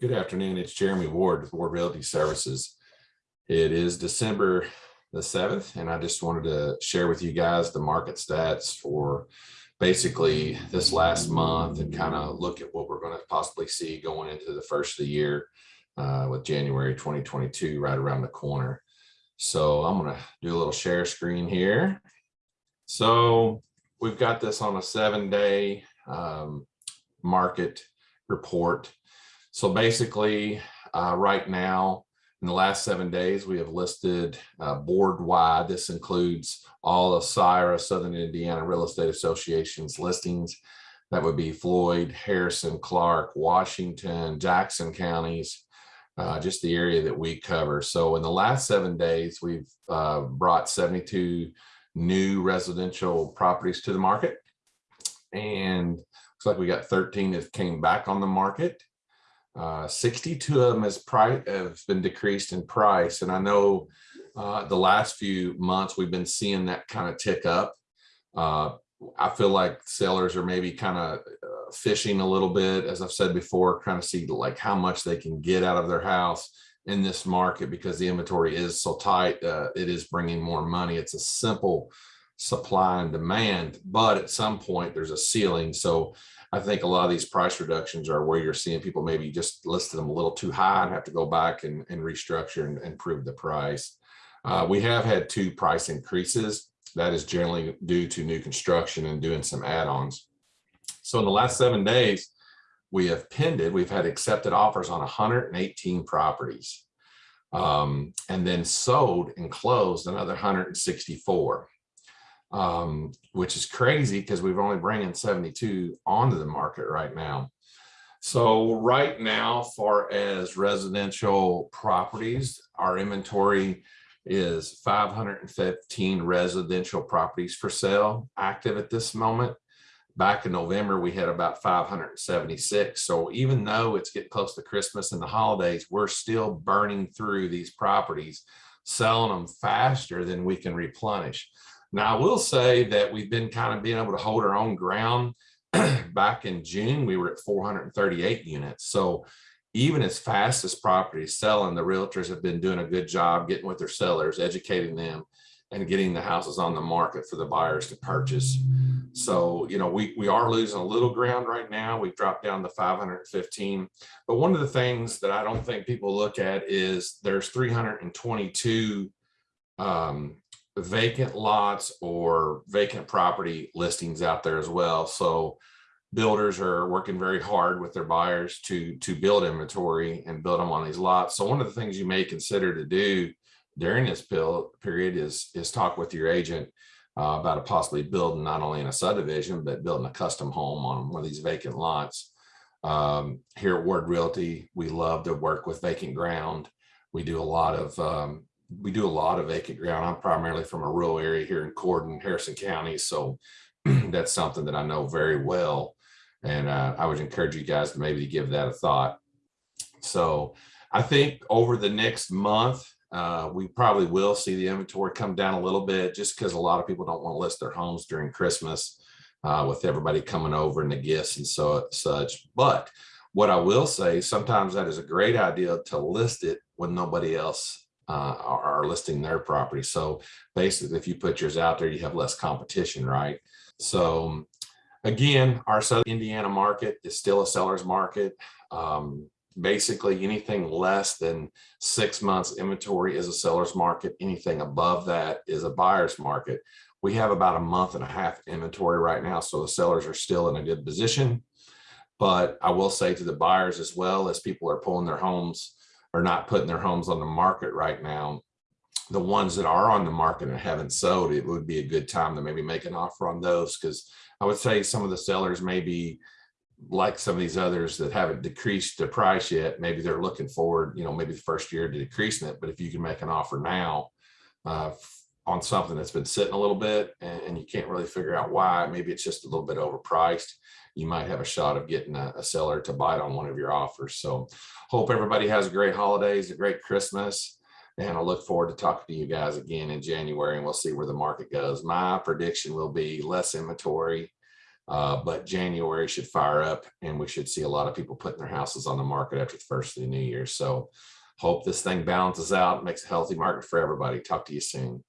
Good afternoon. It's Jeremy Ward with Ward Realty Services. It is December the 7th, and I just wanted to share with you guys the market stats for basically this last month and kind of look at what we're going to possibly see going into the first of the year uh, with January 2022 right around the corner. So I'm going to do a little share screen here. So we've got this on a seven day um, market report. So basically, uh, right now, in the last seven days, we have listed uh, board wide. This includes all of SIRA, Southern Indiana Real Estate Association's listings. That would be Floyd, Harrison, Clark, Washington, Jackson counties, uh, just the area that we cover. So in the last seven days, we've uh, brought 72 new residential properties to the market. And looks like we got 13 that came back on the market. Uh, 62 of them has price have been decreased in price. And I know uh, the last few months we've been seeing that kind of tick up. Uh, I feel like sellers are maybe kind of uh, fishing a little bit, as I've said before, kind of see like how much they can get out of their house in this market because the inventory is so tight. Uh, it is bringing more money. It's a simple supply and demand, but at some point there's a ceiling. So I think a lot of these price reductions are where you're seeing people maybe just listed them a little too high and have to go back and, and restructure and improve the price. Uh, we have had two price increases. That is generally due to new construction and doing some add-ons. So in the last seven days, we have pended, we've had accepted offers on 118 properties um, and then sold and closed another 164 um, which is crazy because we've only bringing 72 onto the market right now. So right now, far as residential properties, our inventory is 515 residential properties for sale active at this moment. Back in November, we had about 576. So even though it's getting close to Christmas and the holidays, we're still burning through these properties, selling them faster than we can replenish. Now, I will say that we've been kind of being able to hold our own ground. Back in June, we were at 438 units. So even as fast as property selling, the realtors have been doing a good job getting with their sellers, educating them and getting the houses on the market for the buyers to purchase. So, you know, we, we are losing a little ground right now. We've dropped down to 515. But one of the things that I don't think people look at is there's 322 um, vacant lots or vacant property listings out there as well. So builders are working very hard with their buyers to to build inventory and build them on these lots. So one of the things you may consider to do during this period is is talk with your agent uh, about a possibly building not only in a subdivision but building a custom home on one of these vacant lots. Um, here at Ward Realty, we love to work with vacant ground. We do a lot of um, we do a lot of vacant ground. I'm primarily from a rural area here in Corydon, Harrison County. So that's something that I know very well. And uh, I would encourage you guys to maybe give that a thought. So I think over the next month, uh, we probably will see the inventory come down a little bit just because a lot of people don't want to list their homes during Christmas uh, with everybody coming over and the gifts and so such. But what I will say, sometimes that is a great idea to list it when nobody else uh, are, listing their property. So basically, if you put yours out there, you have less competition, right? So again, our Southern Indiana market is still a seller's market. Um, basically, anything less than six months inventory is a seller's market. Anything above that is a buyer's market. We have about a month and a half inventory right now, so the sellers are still in a good position. But I will say to the buyers as well as people are pulling their homes are not putting their homes on the market right now, the ones that are on the market and haven't sold, it would be a good time to maybe make an offer on those because I would say some of the sellers maybe like some of these others that haven't decreased the price yet, maybe they're looking forward, you know, maybe the first year to decreasing it. But if you can make an offer now uh, on something that's been sitting a little bit and, and, you can't really figure out why, maybe it's just a little bit overpriced you might have a shot of getting a, a seller to bite on one of your offers. So hope everybody has a great holidays, a great Christmas. And I look forward to talking to you guys again in January and we'll see where the market goes. My prediction will be less inventory, Uh, but January should fire up and we should see a lot of people putting their houses on the market after the first of the new year. So hope this thing balances out, makes a healthy market for everybody. Talk to you soon.